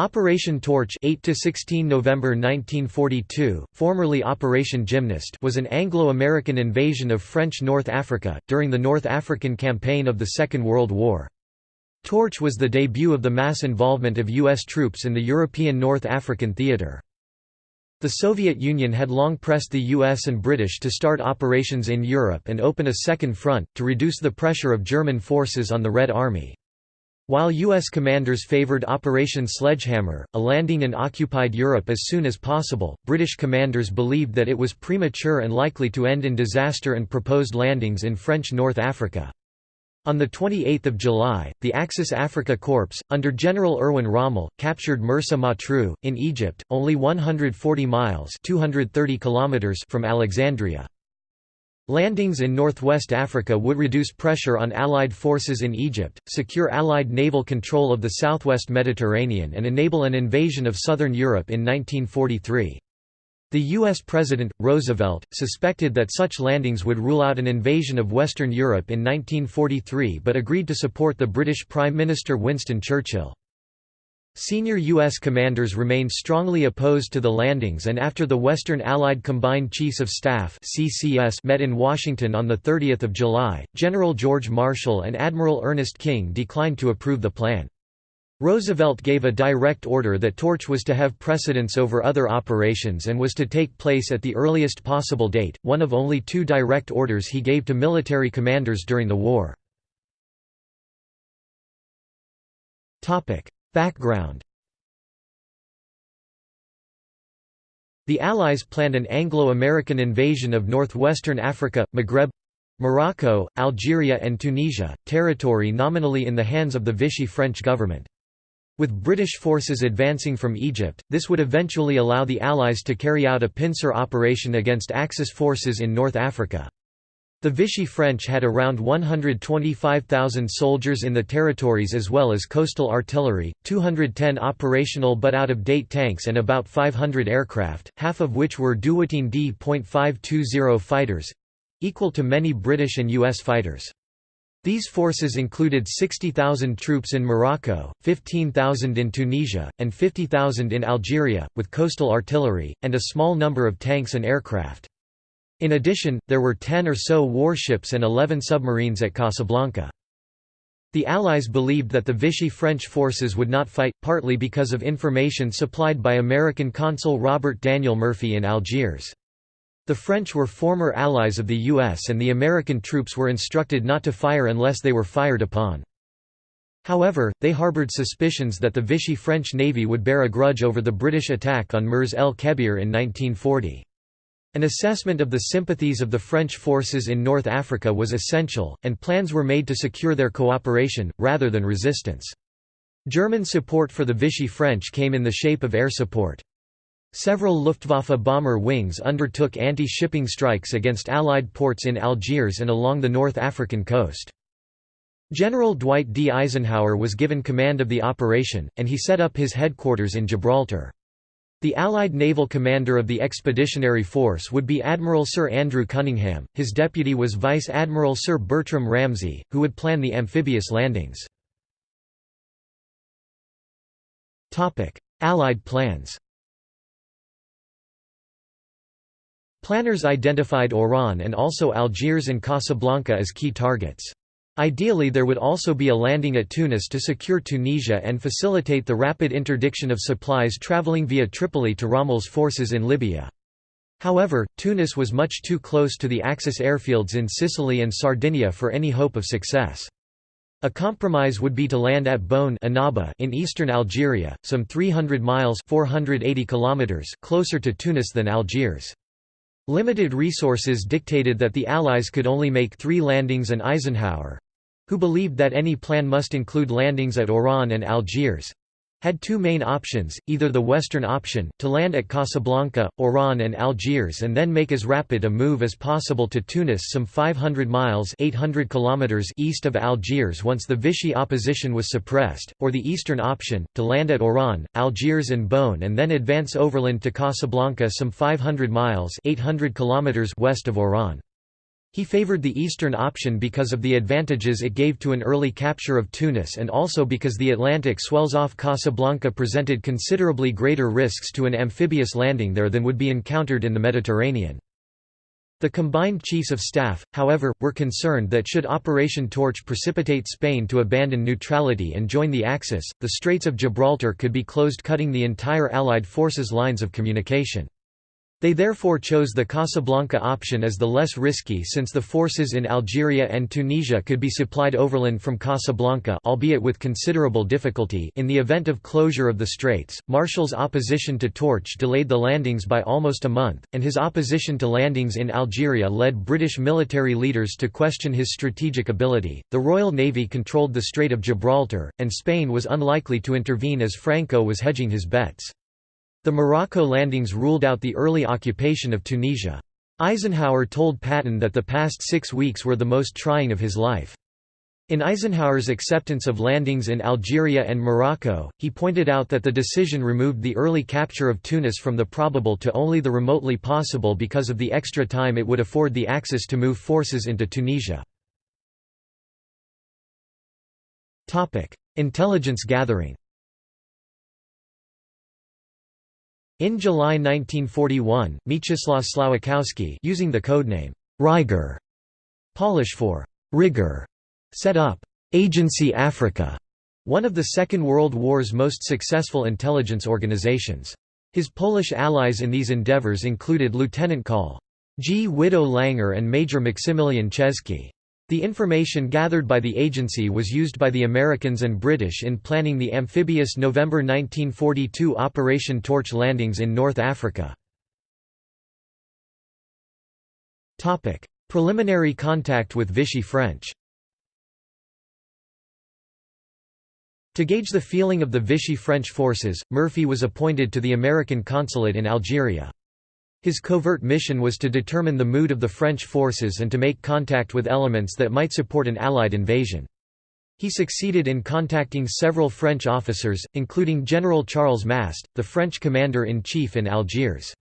Operation Torch 8 to 16 November 1942, formerly Operation Gymnast was an Anglo-American invasion of French North Africa, during the North African Campaign of the Second World War. Torch was the debut of the mass involvement of U.S. troops in the European North African theatre. The Soviet Union had long pressed the US and British to start operations in Europe and open a second front, to reduce the pressure of German forces on the Red Army. While U.S. commanders favored Operation Sledgehammer, a landing in occupied Europe as soon as possible, British commanders believed that it was premature and likely to end in disaster and proposed landings in French North Africa. On 28 July, the Axis Afrika Korps, under General Erwin Rommel, captured Mersa Matruh, in Egypt, only 140 miles 230 kilometers from Alexandria. Landings in northwest Africa would reduce pressure on Allied forces in Egypt, secure Allied naval control of the southwest Mediterranean and enable an invasion of southern Europe in 1943. The U.S. President, Roosevelt, suspected that such landings would rule out an invasion of Western Europe in 1943 but agreed to support the British Prime Minister Winston Churchill. Senior U.S. commanders remained strongly opposed to the landings and after the Western Allied Combined Chiefs of Staff CCS met in Washington on 30 July, General George Marshall and Admiral Ernest King declined to approve the plan. Roosevelt gave a direct order that Torch was to have precedence over other operations and was to take place at the earliest possible date, one of only two direct orders he gave to military commanders during the war. Background The Allies planned an Anglo-American invasion of northwestern Africa, Maghreb Morocco, Algeria and Tunisia, territory nominally in the hands of the Vichy French government. With British forces advancing from Egypt, this would eventually allow the Allies to carry out a pincer operation against Axis forces in North Africa. The Vichy French had around 125,000 soldiers in the territories as well as coastal artillery, 210 operational but out-of-date tanks and about 500 aircraft, half of which were Dewoitine D.520 fighters—equal to many British and US fighters. These forces included 60,000 troops in Morocco, 15,000 in Tunisia, and 50,000 in Algeria, with coastal artillery, and a small number of tanks and aircraft. In addition, there were 10 or so warships and 11 submarines at Casablanca. The Allies believed that the Vichy French forces would not fight, partly because of information supplied by American consul Robert Daniel Murphy in Algiers. The French were former allies of the US and the American troops were instructed not to fire unless they were fired upon. However, they harbored suspicions that the Vichy French Navy would bear a grudge over the British attack on Mers el Kebir in 1940. An assessment of the sympathies of the French forces in North Africa was essential, and plans were made to secure their cooperation, rather than resistance. German support for the Vichy French came in the shape of air support. Several Luftwaffe bomber wings undertook anti-shipping strikes against Allied ports in Algiers and along the North African coast. General Dwight D. Eisenhower was given command of the operation, and he set up his headquarters in Gibraltar. The Allied naval commander of the expeditionary force would be Admiral Sir Andrew Cunningham, his deputy was Vice Admiral Sir Bertram Ramsay, who would plan the amphibious landings. Allied plans Planners identified Oran and also Algiers and Casablanca as key targets. Ideally there would also be a landing at Tunis to secure Tunisia and facilitate the rapid interdiction of supplies traveling via Tripoli to Rommel's forces in Libya. However, Tunis was much too close to the Axis airfields in Sicily and Sardinia for any hope of success. A compromise would be to land at Bône in eastern Algeria, some 300 miles 480 kilometers closer to Tunis than Algiers. Limited resources dictated that the Allies could only make three landings and Eisenhower, who believed that any plan must include landings at Oran and Algiers, had two main options, either the western option, to land at Casablanca, Oran and Algiers and then make as rapid a move as possible to Tunis some 500 miles 800 kilometers east of Algiers once the Vichy opposition was suppressed, or the eastern option, to land at Oran, Algiers and Bône and then advance overland to Casablanca some 500 miles 800 kilometers west of Oran. He favored the eastern option because of the advantages it gave to an early capture of Tunis and also because the Atlantic swells off Casablanca presented considerably greater risks to an amphibious landing there than would be encountered in the Mediterranean. The combined chiefs of staff, however, were concerned that should Operation Torch precipitate Spain to abandon neutrality and join the Axis, the Straits of Gibraltar could be closed cutting the entire Allied forces' lines of communication. They therefore chose the Casablanca option as the less risky since the forces in Algeria and Tunisia could be supplied overland from Casablanca albeit with considerable difficulty in the event of closure of the straits. Marshall's opposition to Torch delayed the landings by almost a month, and his opposition to landings in Algeria led British military leaders to question his strategic ability. The Royal Navy controlled the Strait of Gibraltar, and Spain was unlikely to intervene as Franco was hedging his bets. The Morocco landings ruled out the early occupation of Tunisia. Eisenhower told Patton that the past six weeks were the most trying of his life. In Eisenhower's acceptance of landings in Algeria and Morocco, he pointed out that the decision removed the early capture of Tunis from the probable to only the remotely possible because of the extra time it would afford the Axis to move forces into Tunisia. Intelligence gathering In July 1941, Mieczysław Słowikowski using the codename Rygor, Polish for rigor, set up Agency Africa, one of the Second World War's most successful intelligence organizations. His Polish allies in these endeavors included Lieutenant Col. Gwido Langer and Major Maksymilian Ciężki. The information gathered by the agency was used by the Americans and British in planning the amphibious November 1942 Operation Torch landings in North Africa. Preliminary contact with Vichy French To gauge the feeling of the Vichy French forces, Murphy was appointed to the American consulate in Algeria. His covert mission was to determine the mood of the French forces and to make contact with elements that might support an Allied invasion. He succeeded in contacting several French officers, including General Charles Mast, the French commander-in-chief in Algiers.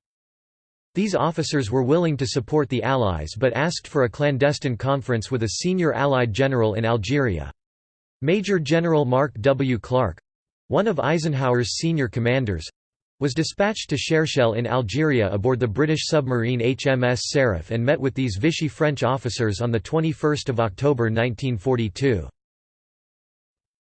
These officers were willing to support the Allies but asked for a clandestine conference with a senior Allied general in Algeria. Major General Mark W. Clark—one of Eisenhower's senior commanders, was dispatched to Cherchell in Algeria aboard the British submarine HMS Seraph and met with these Vichy French officers on 21 October 1942.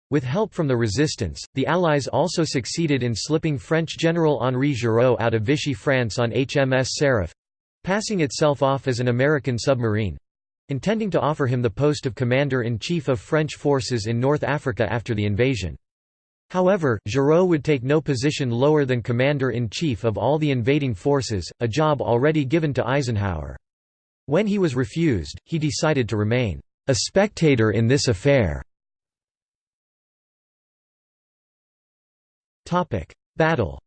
With help from the resistance, the Allies also succeeded in slipping French General Henri Giraud out of Vichy France on HMS Seraph—passing itself off as an American submarine—intending to offer him the post of Commander-in-Chief of French forces in North Africa after the invasion. However, Giraud would take no position lower than commander-in-chief of all the invading forces, a job already given to Eisenhower. When he was refused, he decided to remain a spectator in this affair. Battle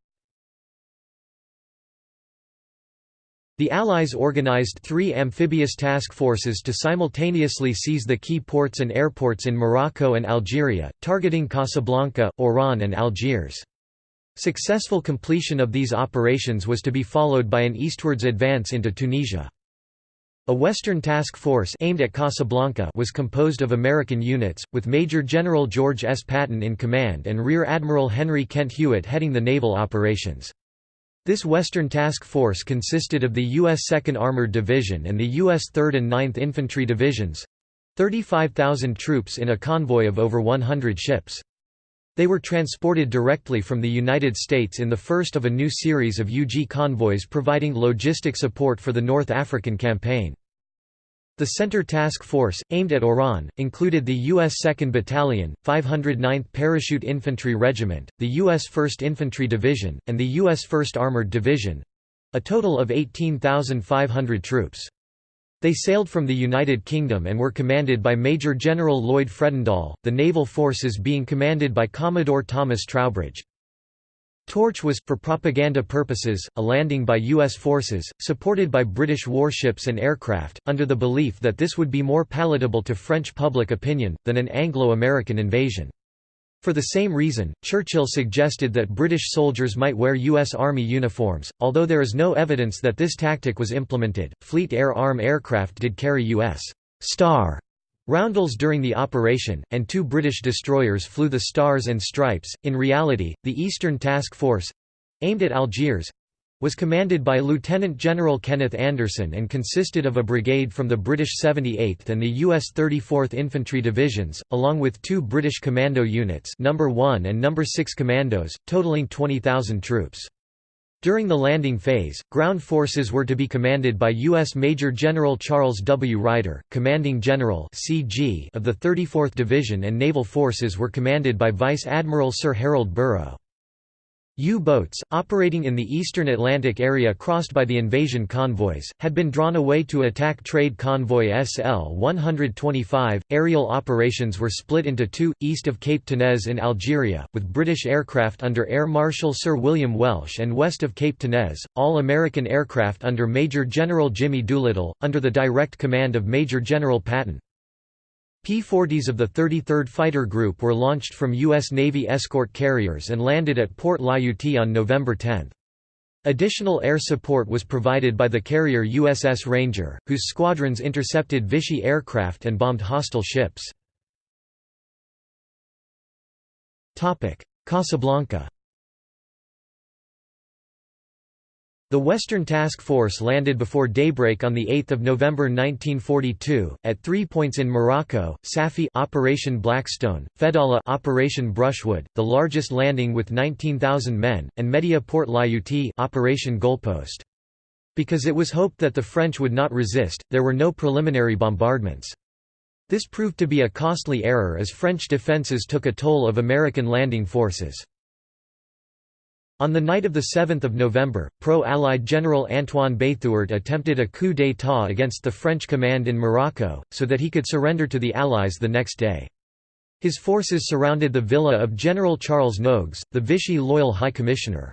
The Allies organized three amphibious task forces to simultaneously seize the key ports and airports in Morocco and Algeria, targeting Casablanca, Oran and Algiers. Successful completion of these operations was to be followed by an eastwards advance into Tunisia. A Western task force aimed at Casablanca was composed of American units, with Major General George S. Patton in command and Rear Admiral Henry Kent Hewitt heading the naval operations. This Western Task Force consisted of the U.S. 2nd Armored Division and the U.S. 3rd and 9th Infantry Divisions—35,000 troops in a convoy of over 100 ships. They were transported directly from the United States in the first of a new series of UG convoys providing logistic support for the North African Campaign. The Center Task Force, aimed at Oran, included the U.S. 2nd Battalion, 509th Parachute Infantry Regiment, the U.S. 1st Infantry Division, and the U.S. 1st Armored Division—a total of 18,500 troops. They sailed from the United Kingdom and were commanded by Major General Lloyd Fredendall, the naval forces being commanded by Commodore Thomas Trowbridge. Torch was, for propaganda purposes, a landing by U.S. forces, supported by British warships and aircraft, under the belief that this would be more palatable to French public opinion, than an Anglo-American invasion. For the same reason, Churchill suggested that British soldiers might wear U.S. Army uniforms, although there is no evidence that this tactic was implemented. Fleet Air Arm aircraft did carry U.S. Star roundels during the operation, and two British destroyers flew the Stars and Stripes. In reality, the Eastern Task Force aimed at Algiers was commanded by Lieutenant General Kenneth Anderson and consisted of a brigade from the British 78th and the U.S. 34th Infantry Divisions, along with two British commando units No. 1 and No. 6 Commandos, totaling 20,000 troops. During the landing phase, ground forces were to be commanded by U.S. Major General Charles W. Ryder, Commanding General of the 34th Division and naval forces were commanded by Vice Admiral Sir Harold Burrough. U-boats, operating in the eastern Atlantic area crossed by the invasion convoys, had been drawn away to attack trade convoy SL-125. Aerial operations were split into two, east of Cape Tenez in Algeria, with British aircraft under Air Marshal Sir William Welsh and west of Cape Tenez, all American aircraft under Major General Jimmy Doolittle, under the direct command of Major General Patton. P-40s of the 33rd Fighter Group were launched from U.S. Navy escort carriers and landed at Port Lyautey on November 10. Additional air support was provided by the carrier USS Ranger, whose squadrons intercepted Vichy aircraft and bombed hostile ships. Casablanca The Western Task Force landed before daybreak on 8 November 1942, at three points in Morocco, Safi Operation Blackstone, Fedala Operation Brushwood, the largest landing with 19,000 men, and Mehdia Port Lyautey Operation Goalpost. Because it was hoped that the French would not resist, there were no preliminary bombardments. This proved to be a costly error as French defences took a toll of American landing forces. On the night of 7 November, pro-Allied General Antoine Béthouart attempted a coup d'état against the French command in Morocco, so that he could surrender to the Allies the next day. His forces surrounded the villa of General Charles Nogues, the Vichy loyal High Commissioner.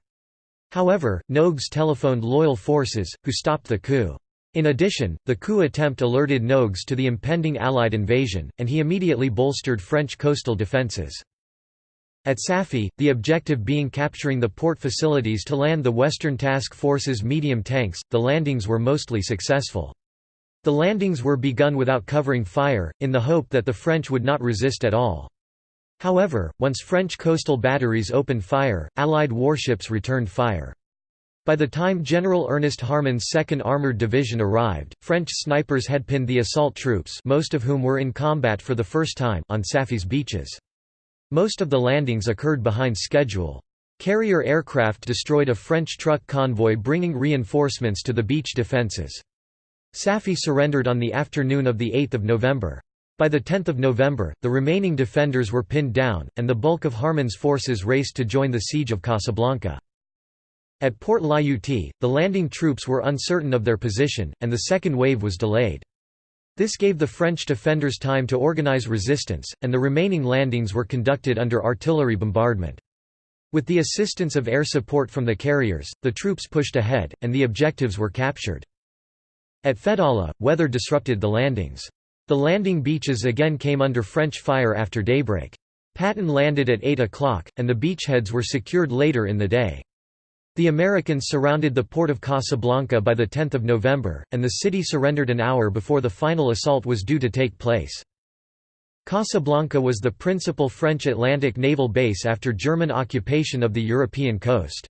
However, Nogues telephoned loyal forces, who stopped the coup. In addition, the coup attempt alerted Nogues to the impending Allied invasion, and he immediately bolstered French coastal defences. At Safi, the objective being capturing the port facilities to land the Western Task Force's medium tanks, the landings were mostly successful. The landings were begun without covering fire, in the hope that the French would not resist at all. However, once French coastal batteries opened fire, Allied warships returned fire. By the time General Ernest Harmon's 2nd Armored Division arrived, French snipers had pinned the assault troops most of whom were in combat for the first time on Safi's beaches. Most of the landings occurred behind schedule. Carrier aircraft destroyed a French truck convoy bringing reinforcements to the beach defences. Safi surrendered on the afternoon of 8 November. By 10 November, the remaining defenders were pinned down, and the bulk of Harmon's forces raced to join the siege of Casablanca. At Port Lyautey, the landing troops were uncertain of their position, and the second wave was delayed. This gave the French defenders time to organize resistance, and the remaining landings were conducted under artillery bombardment. With the assistance of air support from the carriers, the troops pushed ahead, and the objectives were captured. At Fedala, weather disrupted the landings. The landing beaches again came under French fire after daybreak. Patton landed at 8 o'clock, and the beachheads were secured later in the day. The Americans surrounded the port of Casablanca by 10 November, and the city surrendered an hour before the final assault was due to take place. Casablanca was the principal French Atlantic naval base after German occupation of the European coast.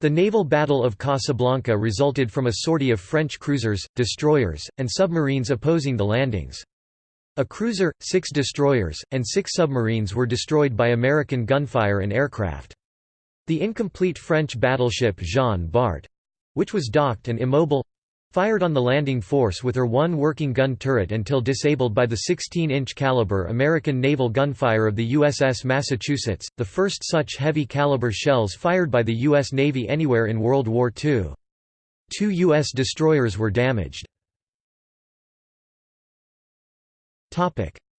The naval Battle of Casablanca resulted from a sortie of French cruisers, destroyers, and submarines opposing the landings. A cruiser, six destroyers, and six submarines were destroyed by American gunfire and aircraft. The incomplete French battleship Jean Bart—which was docked and immobile—fired on the landing force with her one working gun turret until disabled by the 16-inch caliber American naval gunfire of the USS Massachusetts, the first such heavy caliber shells fired by the U.S. Navy anywhere in World War II. Two U.S. destroyers were damaged.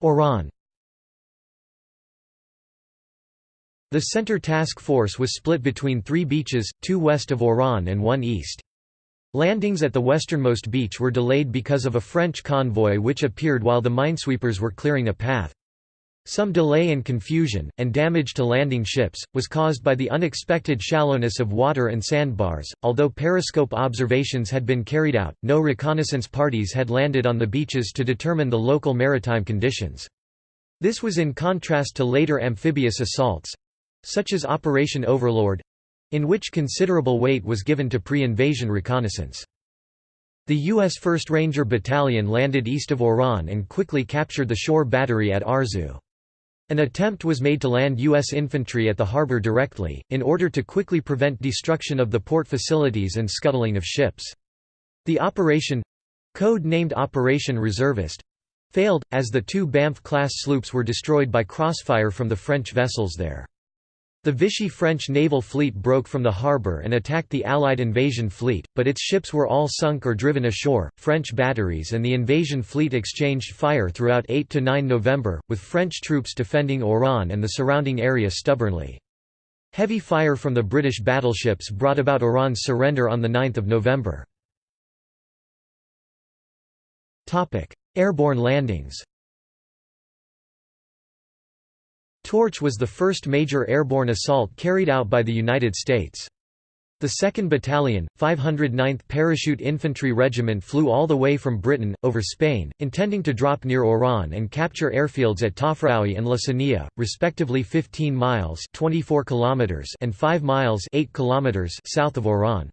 Oran The Center Task Force was split between three beaches, two west of Oran and one east. Landings at the westernmost beach were delayed because of a French convoy which appeared while the minesweepers were clearing a path. Some delay and confusion, and damage to landing ships, was caused by the unexpected shallowness of water and sandbars. Although periscope observations had been carried out, no reconnaissance parties had landed on the beaches to determine the local maritime conditions. This was in contrast to later amphibious assaults such as Operation Overlord in which considerable weight was given to pre-invasion reconnaissance. The U.S. 1st Ranger Battalion landed east of Oran and quickly captured the shore battery at Arzew. An attempt was made to land U.S. infantry at the harbor directly, in order to quickly prevent destruction of the port facilities and scuttling of ships. The operation—code named Operation Reservist—failed, as the two Banff-class sloops were destroyed by crossfire from the French vessels there. The Vichy French naval fleet broke from the harbour and attacked the Allied invasion fleet, but its ships were all sunk or driven ashore. French batteries and the invasion fleet exchanged fire throughout 8 to 9 November, with French troops defending Oran and the surrounding area stubbornly. Heavy fire from the British battleships brought about Oran's surrender on 9 November. Airborne landings Torch was the first major airborne assault carried out by the United States. The 2nd Battalion, 509th Parachute Infantry Regiment flew all the way from Britain, over Spain, intending to drop near Oran and capture airfields at Tafraoui and La Sania, respectively 15 miles 24 kilometers and 5 miles 8 kilometers south of Oran.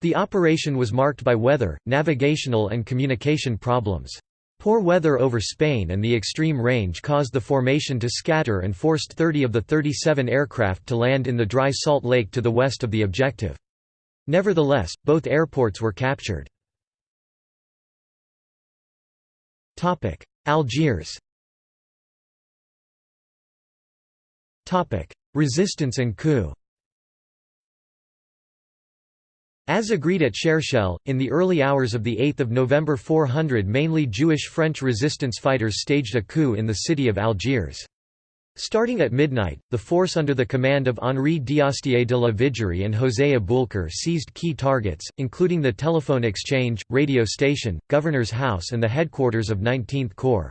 The operation was marked by weather, navigational and communication problems. Poor weather over Spain and the extreme range caused the formation to scatter and forced 30 of the 37 aircraft to land in the dry salt lake to the west of the objective. Nevertheless, both airports were captured. Algiers Resistance and coup as agreed at Cherchell, in the early hours of 8 November 400 mainly Jewish French resistance fighters staged a coup in the city of Algiers. Starting at midnight, the force under the command of Henri d'Astier de la Vigerie and José Aboulker seized key targets, including the telephone exchange, radio station, governor's house and the headquarters of 19th Corps.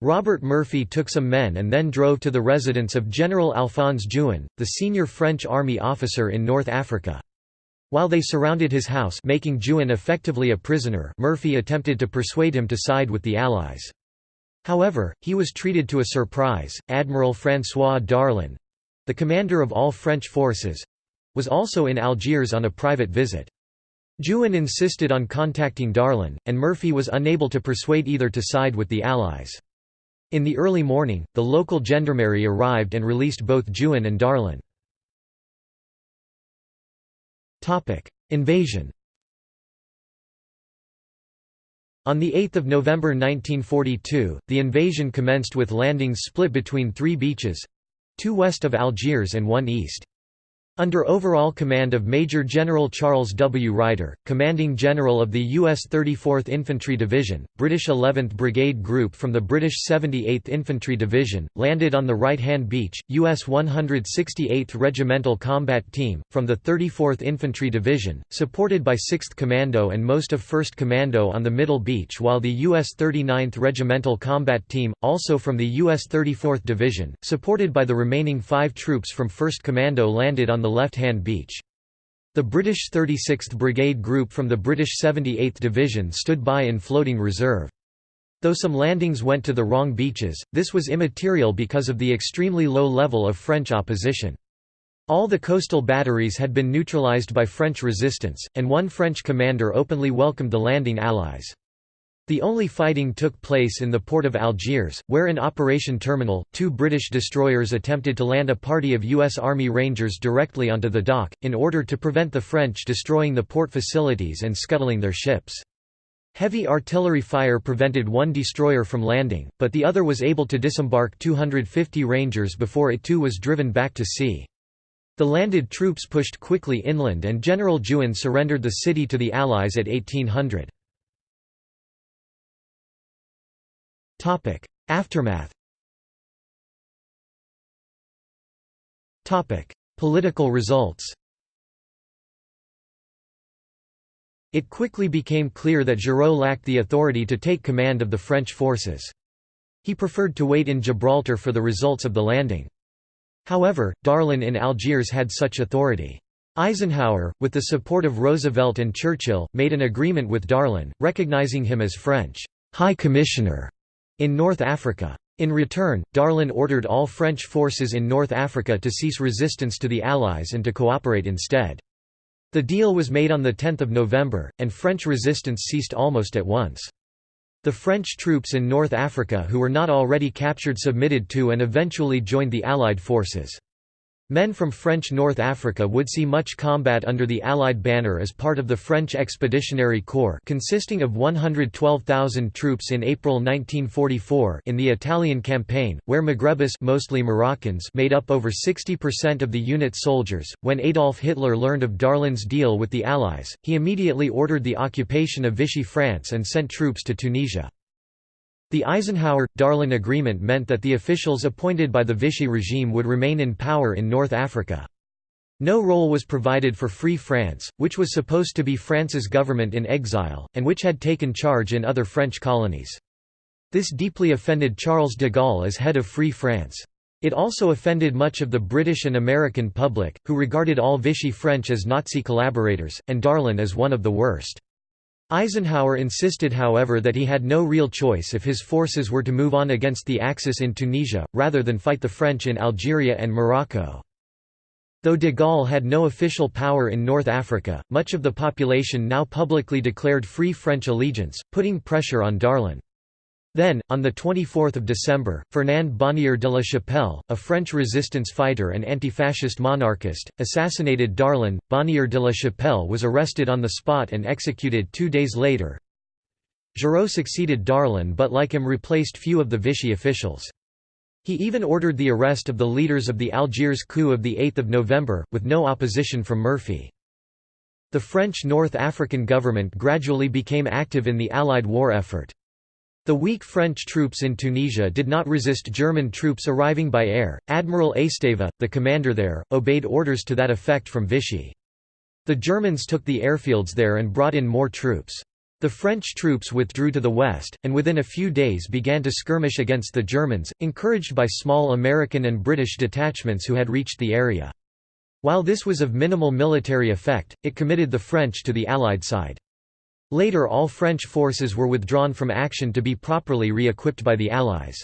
Robert Murphy took some men and then drove to the residence of General Alphonse Juin, the senior French army officer in North Africa. While they surrounded his house making Juin effectively a prisoner Murphy attempted to persuade him to side with the Allies. However, he was treated to a surprise. Admiral François Darlan—the commander of all French forces—was also in Algiers on a private visit. Juin insisted on contacting Darlan, and Murphy was unable to persuade either to side with the Allies. In the early morning, the local gendarmerie arrived and released both Juin and Darlan. Invasion On 8 November 1942, the invasion commenced with landings split between three beaches—two west of Algiers and one east. Under overall command of Major General Charles W. Ryder, commanding general of the U.S. 34th Infantry Division, British 11th Brigade Group from the British 78th Infantry Division, landed on the right-hand beach, U.S. 168th Regimental Combat Team, from the 34th Infantry Division, supported by 6th Commando and most of 1st Commando on the middle beach while the U.S. 39th Regimental Combat Team, also from the U.S. 34th Division, supported by the remaining five troops from 1st Commando landed on the left-hand beach. The British 36th Brigade Group from the British 78th Division stood by in floating reserve. Though some landings went to the wrong beaches, this was immaterial because of the extremely low level of French opposition. All the coastal batteries had been neutralised by French resistance, and one French commander openly welcomed the landing Allies. The only fighting took place in the port of Algiers, where in Operation Terminal, two British destroyers attempted to land a party of U.S. Army Rangers directly onto the dock, in order to prevent the French destroying the port facilities and scuttling their ships. Heavy artillery fire prevented one destroyer from landing, but the other was able to disembark 250 Rangers before it too was driven back to sea. The landed troops pushed quickly inland and General Juin surrendered the city to the Allies at 1800. Aftermath Political results It quickly became clear that Giraud lacked the authority to take command of the French forces. He preferred to wait in Gibraltar for the results of the landing. However, Darlan in Algiers had such authority. Eisenhower, with the support of Roosevelt and Churchill, made an agreement with Darlan, recognizing him as French High Commissioner in North Africa. In return, Darlan ordered all French forces in North Africa to cease resistance to the Allies and to cooperate instead. The deal was made on 10 November, and French resistance ceased almost at once. The French troops in North Africa who were not already captured submitted to and eventually joined the Allied forces. Men from French North Africa would see much combat under the Allied banner as part of the French Expeditionary Corps consisting of 112,000 troops in April 1944 in the Italian campaign, where Maghrebis mostly Moroccans made up over 60% of the unit's soldiers. When Adolf Hitler learned of Darlan's deal with the Allies, he immediately ordered the occupation of Vichy France and sent troops to Tunisia. The Eisenhower–Darlan agreement meant that the officials appointed by the Vichy regime would remain in power in North Africa. No role was provided for Free France, which was supposed to be France's government in exile, and which had taken charge in other French colonies. This deeply offended Charles de Gaulle as head of Free France. It also offended much of the British and American public, who regarded all Vichy French as Nazi collaborators, and Darlan as one of the worst. Eisenhower insisted however that he had no real choice if his forces were to move on against the Axis in Tunisia, rather than fight the French in Algeria and Morocco. Though de Gaulle had no official power in North Africa, much of the population now publicly declared free French allegiance, putting pressure on Darlan. Then, on 24 December, Fernand Bonnier de la Chapelle, a French resistance fighter and anti-fascist monarchist, assassinated Darlan. Bonnier de la Chapelle was arrested on the spot and executed two days later. Giraud succeeded Darlan but like him replaced few of the Vichy officials. He even ordered the arrest of the leaders of the Algiers coup of 8 November, with no opposition from Murphy. The French North African government gradually became active in the Allied war effort. The weak French troops in Tunisia did not resist German troops arriving by air. Admiral Esteva, the commander there, obeyed orders to that effect from Vichy. The Germans took the airfields there and brought in more troops. The French troops withdrew to the west, and within a few days began to skirmish against the Germans, encouraged by small American and British detachments who had reached the area. While this was of minimal military effect, it committed the French to the Allied side. Later all French forces were withdrawn from action to be properly re-equipped by the Allies.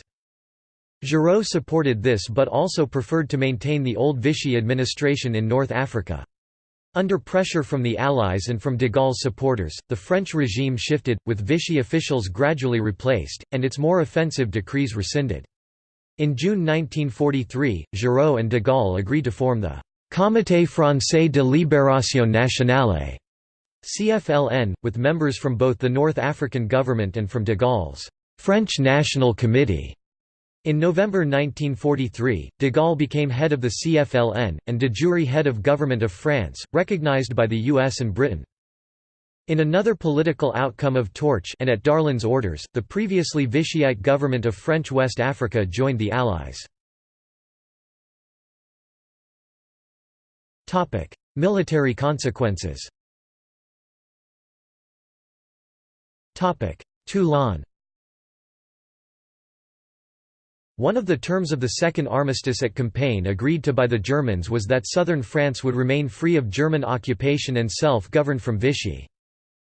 Giraud supported this but also preferred to maintain the old Vichy administration in North Africa. Under pressure from the Allies and from de Gaulle's supporters, the French regime shifted, with Vichy officials gradually replaced, and its more offensive decrees rescinded. In June 1943, Giraud and de Gaulle agreed to form the «Comité français de libération nationale» CFLN, with members from both the North African government and from de Gaulle's French National Committee. In November 1943, de Gaulle became head of the CFLN, and de jure head of Government of France, recognized by the US and Britain. In another political outcome of Torch and at Darlan's orders, the previously Vichyite government of French West Africa joined the Allies. Military consequences Toulon One of the terms of the Second Armistice at Compiègne agreed to by the Germans was that southern France would remain free of German occupation and self-governed from Vichy.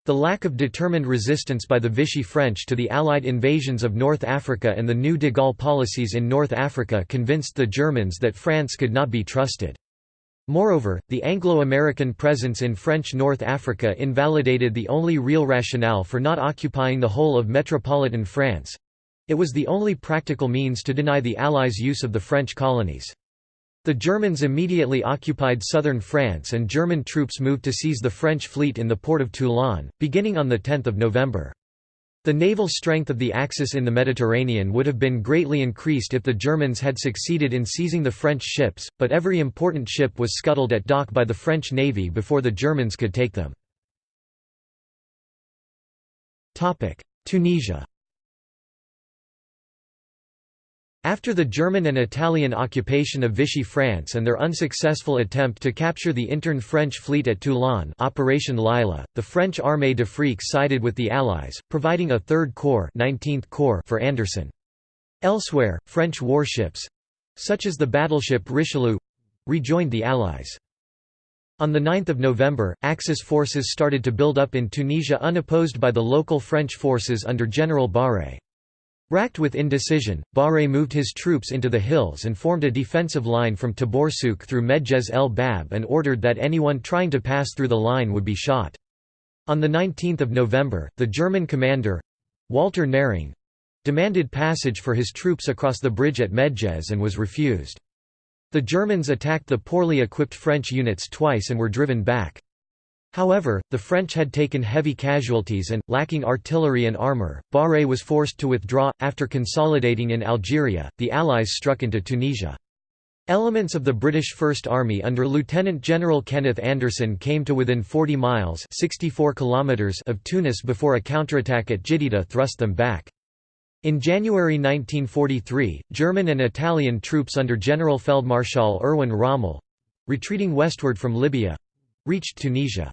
The lack of determined resistance by the Vichy French to the Allied invasions of North Africa and the new de Gaulle policies in North Africa convinced the Germans that France could not be trusted. Moreover, the Anglo-American presence in French North Africa invalidated the only real rationale for not occupying the whole of metropolitan France. It was the only practical means to deny the Allies use of the French colonies. The Germans immediately occupied southern France and German troops moved to seize the French fleet in the port of Toulon, beginning on 10 November. The naval strength of the Axis in the Mediterranean would have been greatly increased if the Germans had succeeded in seizing the French ships, but every important ship was scuttled at dock by the French navy before the Germans could take them. Tunisia After the German and Italian occupation of Vichy France and their unsuccessful attempt to capture the intern French fleet at Toulon Operation Lila, the French Armée d'Afrique sided with the Allies, providing a 3rd Corps, 19th Corps for Anderson. Elsewhere, French warships—such as the battleship Richelieu—rejoined the Allies. On 9 November, Axis forces started to build up in Tunisia unopposed by the local French forces under General Barré. Racked with indecision, Barré moved his troops into the hills and formed a defensive line from Taboursouk through Medjez el Bab and ordered that anyone trying to pass through the line would be shot. On 19 November, the German commander—Walther Nehring—demanded passage for his troops across the bridge at Medjez and was refused. The Germans attacked the poorly equipped French units twice and were driven back. However, the French had taken heavy casualties and, lacking artillery and armour, Barré was forced to withdraw. After consolidating in Algeria, the Allies struck into Tunisia. Elements of the British First Army under Lieutenant General Kenneth Anderson came to within 40 miles 64 kilometers of Tunis before a counterattack at Djedeida thrust them back. In January 1943, German and Italian troops under General Feldmarschall Erwin Rommel—retreating westward from Libya—reached Tunisia.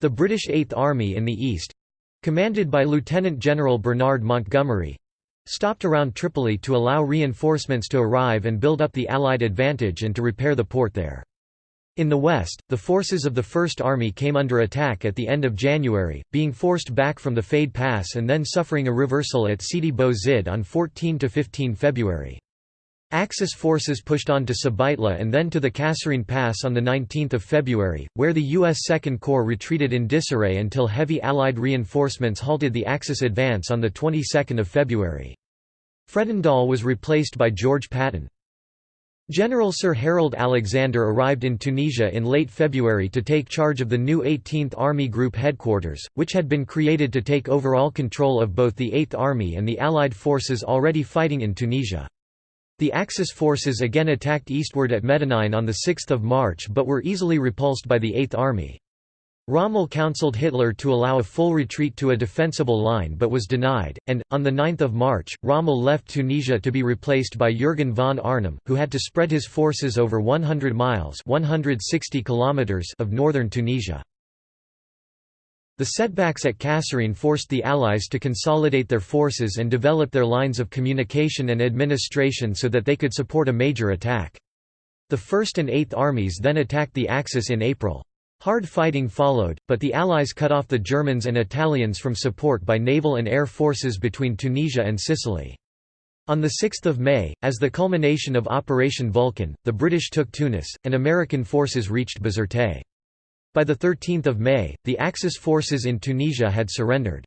The British Eighth Army in the east—commanded by Lieutenant General Bernard Montgomery—stopped around Tripoli to allow reinforcements to arrive and build up the Allied advantage and to repair the port there. In the west, the forces of the First Army came under attack at the end of January, being forced back from the Faïd Pass and then suffering a reversal at Sidi Bou Zid on 14–15 February. Axis forces pushed on to Sbeitla and then to the Kasserine Pass on 19 February, where the U.S. Second Corps retreated in disarray until heavy Allied reinforcements halted the Axis advance on the 22nd of February. Fredendall was replaced by George Patton. General Sir Harold Alexander arrived in Tunisia in late February to take charge of the new 18th Army Group headquarters, which had been created to take overall control of both the 8th Army and the Allied forces already fighting in Tunisia. The Axis forces again attacked eastward at Medinine on 6 March but were easily repulsed by the 8th Army. Rommel counseled Hitler to allow a full retreat to a defensible line but was denied, and, on 9 March, Rommel left Tunisia to be replaced by Jürgen von Arnim, who had to spread his forces over 100 miles 160 kilometers of northern Tunisia. The setbacks at Kasserine forced the Allies to consolidate their forces and develop their lines of communication and administration so that they could support a major attack. The 1st and 8th Armies then attacked the Axis in April. Hard fighting followed, but the Allies cut off the Germans and Italians from support by naval and air forces between Tunisia and Sicily. On 6 May, as the culmination of Operation Vulcan, the British took Tunis, and American forces reached Bizerte. By 13 May, the Axis forces in Tunisia had surrendered.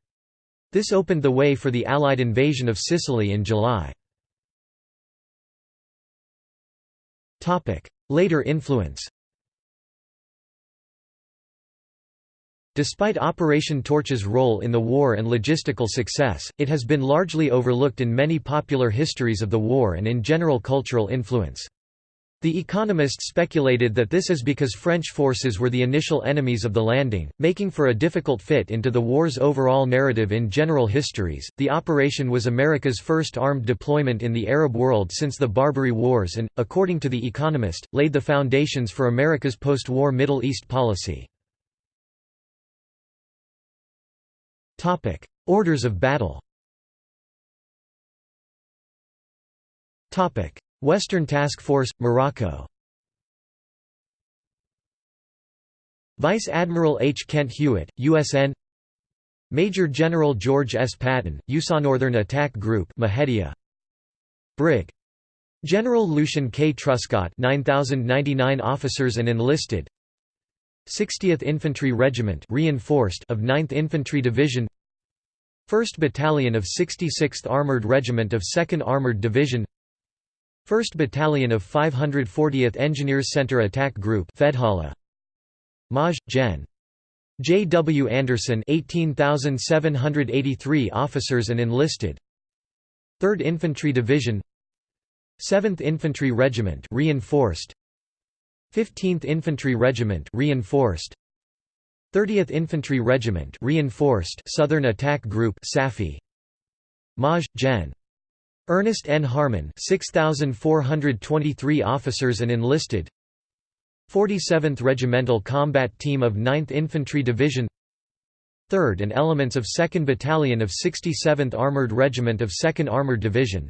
This opened the way for the Allied invasion of Sicily in July. Later influence Despite Operation Torch's role in the war and logistical success, it has been largely overlooked in many popular histories of the war and in general cultural influence. The Economist speculated that this is because French forces were the initial enemies of the landing, making for a difficult fit into the war's overall narrative in general histories. The operation was America's first armed deployment in the Arab world since the Barbary Wars and, according to The Economist, laid the foundations for America's post war Middle East policy. Orders of battle. Western Task Force, Morocco. Vice Admiral H. Kent Hewitt, USN. Major General George S. Patton, USA Northern Attack Group, Mahdia. Brig. General Lucian K. Truscott, 9099 officers and enlisted. 60th Infantry Regiment reinforced of 9th Infantry Division 1st Battalion of 66th Armored Regiment of 2nd Armored Division 1st Battalion of 540th Engineers Center Attack Group Fedhala Maj. Gen. J. W. Anderson 18,783 officers and enlisted 3rd Infantry Division 7th Infantry Regiment reinforced 15th Infantry Regiment reinforced 30th Infantry Regiment reinforced Southern Attack Group Safi Maj. Gen. Ernest N. Harmon 6,423 officers and enlisted. 47th Regimental Combat Team of 9th Infantry Division. 3rd and elements of 2nd Battalion of 67th Armored Regiment of 2nd Armored Division.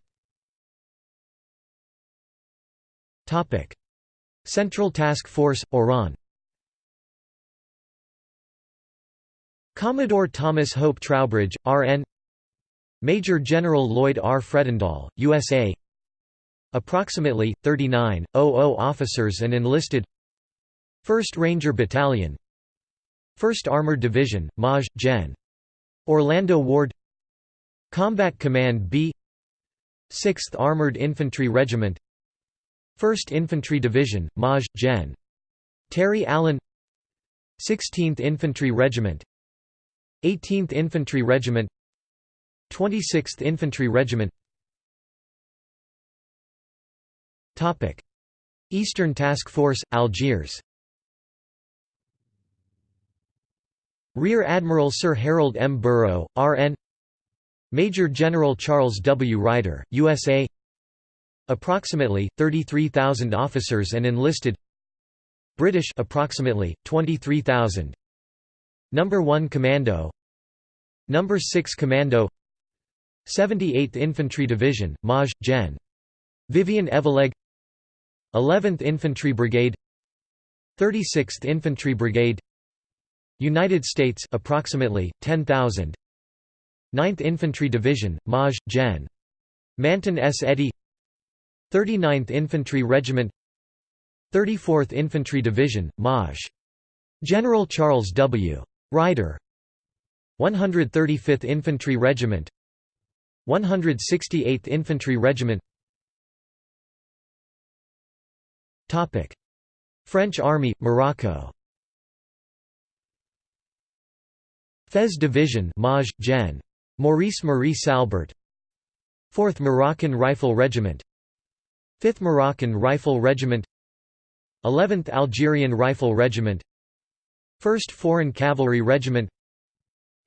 Central Task Force, Oran. Commodore Thomas Hope Trowbridge, RN Major General Lloyd R. Fredendall, USA Approximately, 39, officers and enlisted 1st Ranger Battalion 1st Armored Division, Maj. Gen. Orlando Ward Combat Command B 6th Armored Infantry Regiment 1st Infantry Division, Maj. Gen. Terry Allen 16th Infantry Regiment 18th Infantry Regiment 26th Infantry Regiment. Eastern Task Force, Algiers. Rear Admiral Sir Harold M. Burrough, R.N. Major General Charles W. Ryder, USA Approximately, 33,000 officers and enlisted. British approximately, 23,000 Number 1 Commando. Number 6 Commando 78th Infantry Division, Maj. Gen. Vyvyan Evelegh 11th Infantry Brigade 36th Infantry Brigade United States approximately 10,000 9th Infantry Division Maj. Gen. Manton S. Eddy 39th Infantry Regiment 34th Infantry Division Maj. General Charles W. Ryder 135th Infantry Regiment 168th Infantry Regiment. Topic. French Army Morocco. Fez Division Maj Gen. Maurice Marie Salbert. 4th Moroccan Rifle Regiment. 5th Moroccan Rifle Regiment. 11th Algerian Rifle Regiment. 1st Foreign Cavalry Regiment.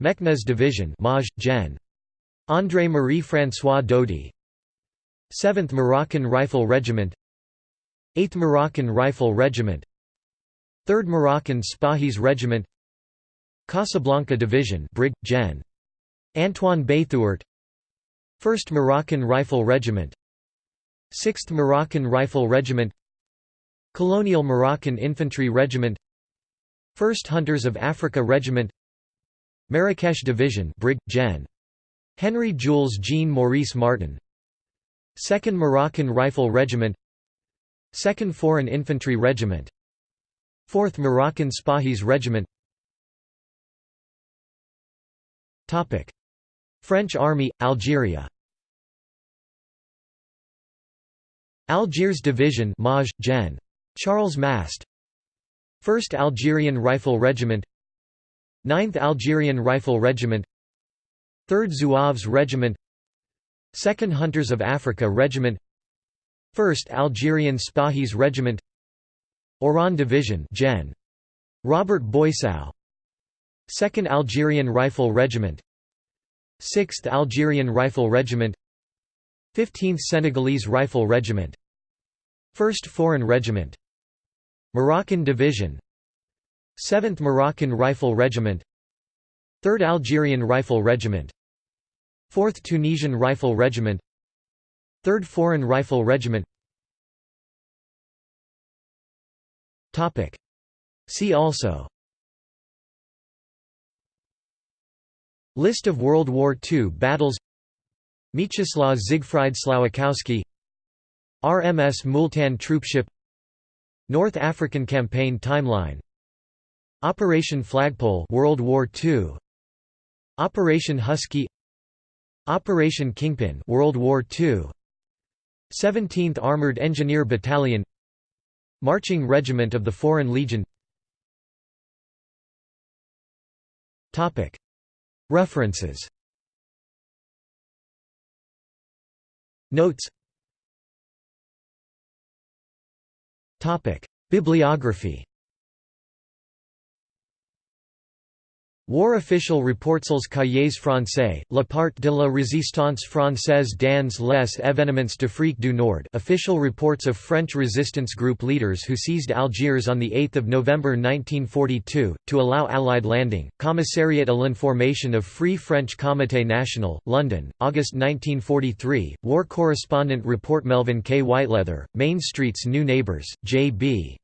Meknès Division Maj. Gen. André Marie-François Dody 7th Moroccan Rifle Regiment 8th Moroccan Rifle Regiment 3rd Moroccan Spahis Regiment Casablanca Division Brig. Gen. Antoine Béthouart 1st Moroccan Rifle Regiment 6th Moroccan Rifle Regiment Colonial Moroccan Infantry Regiment 1st Hunters of Africa Regiment Marrakesh Division Brig. Gen. Henry Jules Jean Maurice Martin 2nd Moroccan Rifle Regiment 2nd Foreign Infantry Regiment 4th Moroccan Spahis Regiment. French Army, Algeria. Algiers Division Maj. Gen. Charles Mast. 1st Algerian Rifle Regiment. 9th Algerian Rifle Regiment 3rd Zouaves Regiment. 2nd Hunters of Africa Regiment. 1st Algerian Spahis Regiment. Oran Division Gen. Robert Boissau 2nd Algerian Rifle Regiment. 6th Algerian Rifle Regiment. 15th Senegalese Rifle Regiment. 1st Foreign Regiment. Moroccan Division. 7th Moroccan Rifle Regiment 3rd Algerian Rifle Regiment. 4th Tunisian Rifle Regiment. 3rd Foreign Rifle Regiment. See also. List of World War II battles. Mieczysław Siegfried Słowikowski RMS Multan troopship. North African Campaign timeline. Operation Flagpole World War II Operation Husky Operation Kingpin World War II 17th Armored Engineer Battalion Marching Regiment of the Foreign Legion. Topic. References. Notes. Topic. Bibliography War official reports cahiers français, La part de la résistance française dans les événements de d'Afrique du Nord official reports of French resistance group leaders who seized Algiers on 8 November 1942, to allow Allied landing, Commissariat à l'information of Free French Comité National, London, August 1943, war correspondent report Melvin K. Whiteleather, Main Street's New Neighbors, J.B.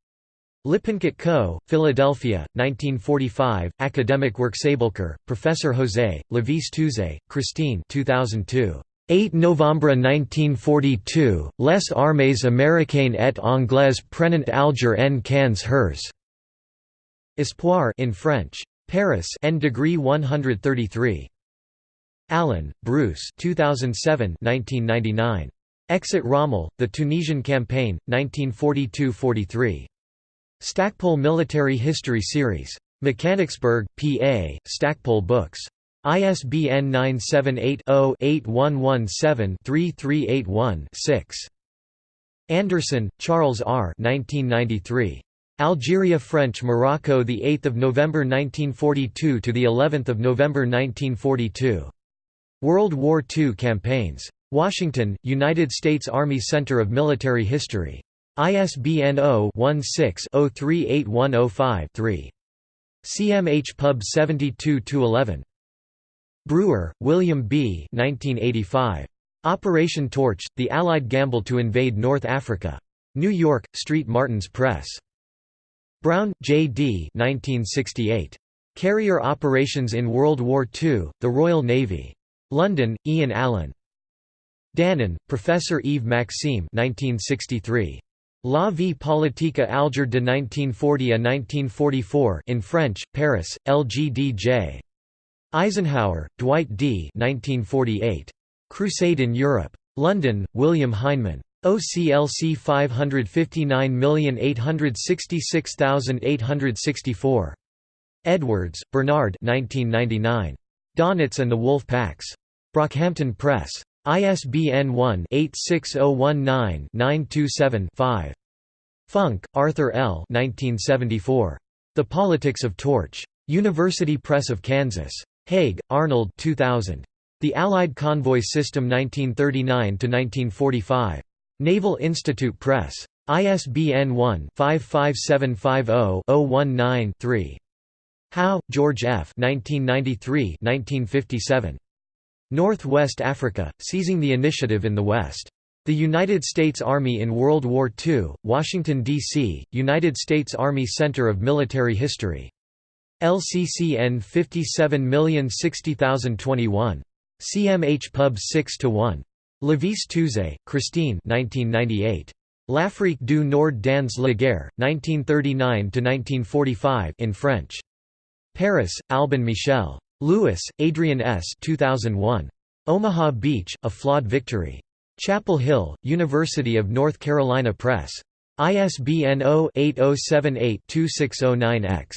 Lippincott Co., Philadelphia, 1945, Academic Works Aboulker, Professor José, Levisse-Touzé, Christine 2002. 8 Novembre 1942, Les armées américaines et anglaises prenant Alger en quinze hers. Espoir in French. Paris N degree 133. Allen, Bruce 2007 1999. Exit Rommel, The Tunisian Campaign, 1942–43. Stackpole Military History Series. Mechanicsburg, PA, Stackpole Books. ISBN 978-0-8117-3381-6. Anderson, Charles R. 1993. Algeria French Morocco the 8th of November 1942 to the 11th of November 1942 World War II campaigns Washington United States Army Center of Military History ISBN 0-16-038105-3. CMH Pub 72-11. Breuer, William B. 1985. Operation Torch, The Allied Gamble to Invade North Africa. New York, Street Martins Press. Brown, J. D. 1968. Carrier Operations in World War II, The Royal Navy. London, Ian Allan. Danan, Professor Yves Maxime 1963. La vie politique Alger de 1940 à 1944 in French, Paris, LGDJ. Eisenhower, Dwight D. 1948. Crusade in Europe. London, William Heinemann. OCLC 559866864. Edwards, Bernard 1999. Donitz and the Wolf Packs. Brockhampton Press. ISBN 1-86019-927-5. Funk, Arthur L. 1974. The Politics of Torch. University Press of Kansas. Hague, Arnold 2000. The Allied Convoy System 1939–1945. Naval Institute Press. ISBN 1-55750-019-3. Howe, George F. 1993–1957. Northwest Africa, seizing the initiative in the West. The United States Army in World War II, Washington, D.C., United States Army Center of Military History. LCCN 57060021. CMH Pub 6–1. Levisse-Touzé, Christine 1998. L'Afrique du Nord dans la guerre, 1939–1945 in French. Paris, Albin Michel. Lewis, Adrian S. 2001. Omaha Beach, A Flawed Victory. Chapel Hill, University of North Carolina Press. ISBN 0-8078-2609-X.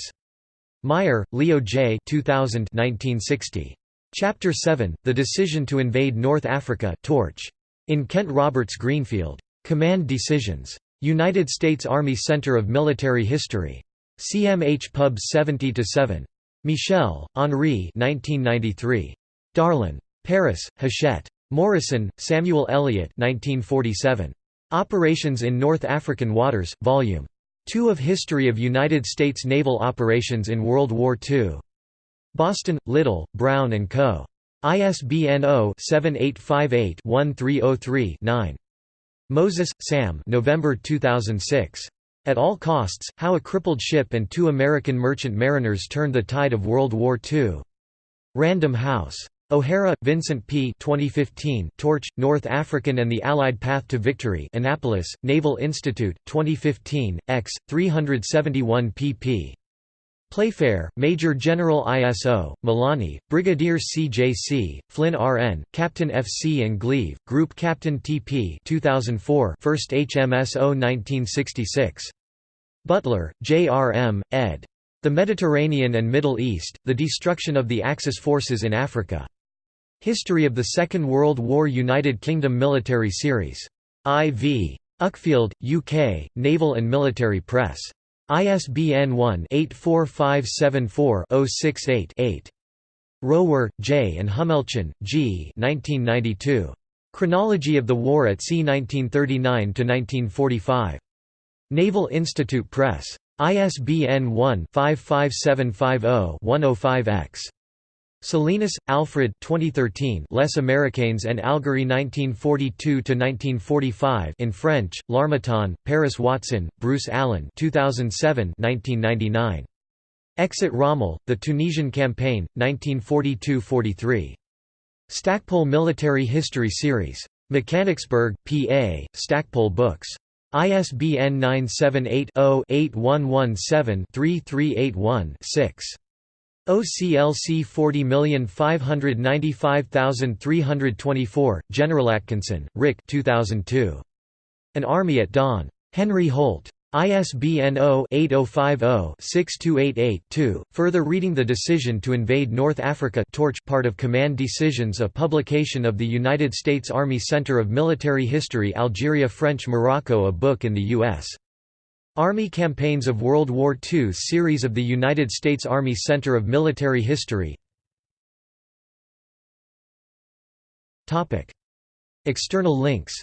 Meyer, Leo J. 2000 1960. Chapter 7, The Decision to Invade North Africa Torch. In Kent Roberts Greenfield. Command Decisions. United States Army Center of Military History. CMH Pub 70-7. Michel, Henri 1993. Darlan. Paris, Hachette. Morison, Samuel Eliot 1947. Operations in North African Waters, Vol. 2 of History of United States Naval Operations in World War II. Boston, Little, Brown & Co. ISBN 0-7858-1303-9. Moses, Sam November 2006. At All Costs, How a Crippled Ship and Two American Merchant Mariners Turned the Tide of World War II. Random House. O'Hara, Vincent P. 2015, Torch, North African and the Allied Path to Victory Annapolis, Naval Institute, 2015, x. 371 pp. Playfair, Major General ISO, Molony, Brigadier CJC, Flynn RN, Captain FC and Gleave, Group Captain TP 2004 1st HMS 1966. Butler, J.R.M., ed. The Mediterranean and Middle East, The Destruction of the Axis Forces in Africa. History of the Second World War United Kingdom Military Series. I.V. Uckfield, UK, Naval and Military Press. ISBN 1-84574-068-8. Rohwer, J. and Hummelchen, G. 1992. Chronology of the War at Sea 1939–1945. Naval Institute Press. ISBN 1-55750-105-X. Salinas, Alfred 2013 Les Américains and Algerie 1942–1945 in French, L'Harmattan, Paris Watson, Bruce Allen 2007 1999. Exit Rommel, The Tunisian Campaign, 1942–43. Stackpole Military History Series. Mechanicsburg, PA, Stackpole Books. ISBN 978 0 8117 6 OCLC 40595324, General Atkinson, Rick 2002. An Army at Dawn. Henry Holt. ISBN 0-8050-6288-2. Further reading The Decision to Invade North Africa Torch part of Command Decisions a publication of the United States Army Center of Military History Algeria French Morocco a book in the U.S. Army Campaigns of World War II series of the United States Army Center of Military History. External links.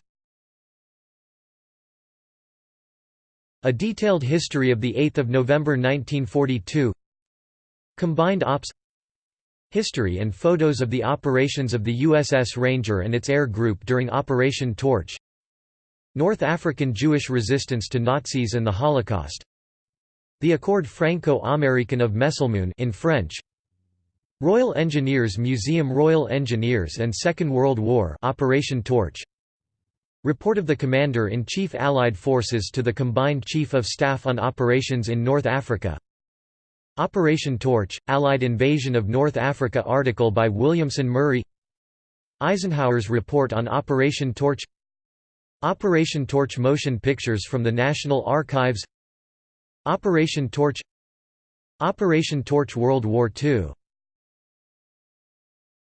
A detailed history of 8 November 1942 Combined Ops. History and photos of the operations of the USS Ranger and its air group during Operation Torch North African Jewish resistance to Nazis and the Holocaust. The Accord Franco-American of Messelmoun in French. Royal Engineers Museum Royal Engineers and Second World War Operation Torch. Report of the Commander-in-Chief Allied Forces to the Combined Chief of Staff on Operations in North Africa. Operation Torch, Allied Invasion of North Africa article by Williamson Murray. Eisenhower's report on Operation Torch Operation Torch motion pictures from the National Archives. Operation Torch. Operation Torch World War II